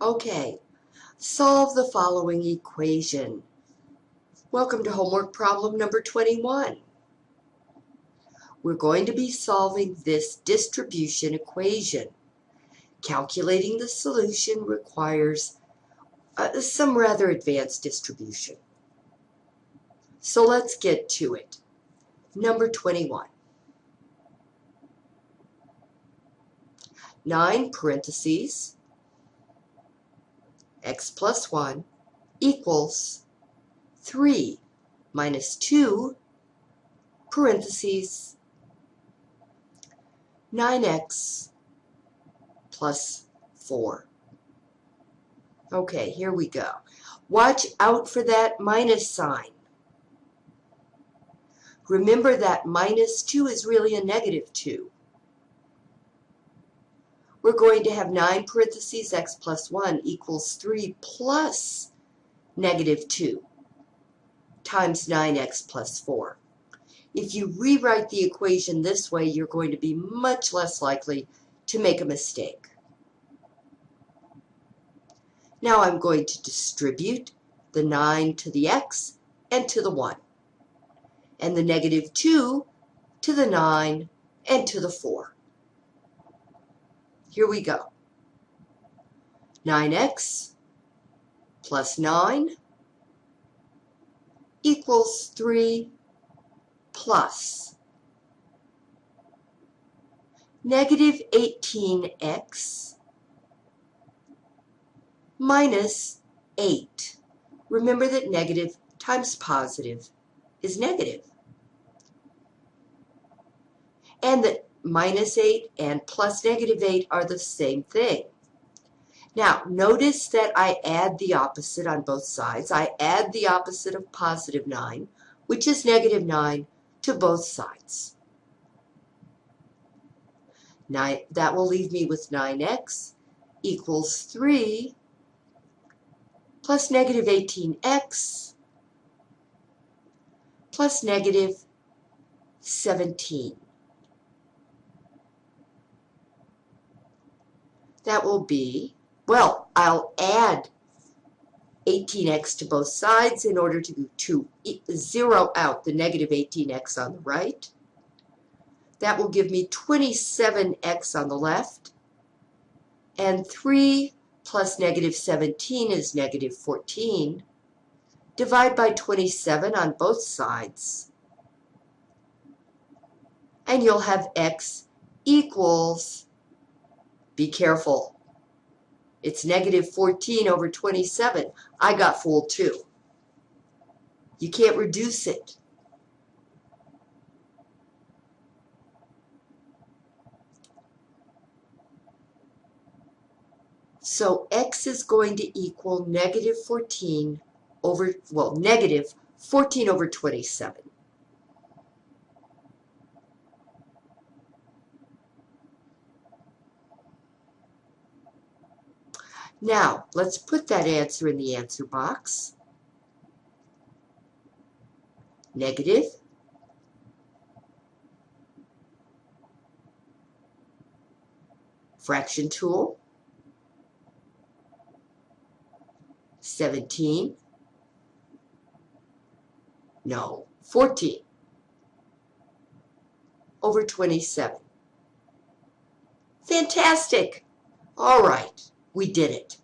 Okay, solve the following equation. Welcome to homework problem number 21. We're going to be solving this distribution equation. Calculating the solution requires uh, some rather advanced distribution. So let's get to it. Number 21. 9 parentheses, x plus 1 equals 3 minus 2 parentheses 9x plus 4. Okay, here we go. Watch out for that minus sign. Remember that minus 2 is really a negative 2. We're going to have 9 parentheses x plus 1 equals 3 plus negative 2 times 9x plus 4. If you rewrite the equation this way, you're going to be much less likely to make a mistake. Now I'm going to distribute the 9 to the x and to the 1 and the negative 2 to the 9 and to the 4. Here we go. 9x plus 9 equals 3 plus negative 18x minus 8. Remember that negative times positive is negative. And that minus 8 and plus negative 8 are the same thing. Now, notice that I add the opposite on both sides. I add the opposite of positive 9, which is negative 9, to both sides. Nine, that will leave me with 9x equals 3 plus negative 18x plus negative 17. That will be, well, I'll add 18x to both sides in order to, to zero out the negative 18x on the right. That will give me 27x on the left. And 3 plus negative 17 is negative 14. Divide by 27 on both sides. And you'll have x equals, be careful, it's negative 14 over 27. I got fooled too. You can't reduce it. So x is going to equal negative 14 over, well, negative 14 over 27. Now, let's put that answer in the answer box. Negative. Fraction tool. 17. No, 14 over 27. Fantastic. All right, we did it.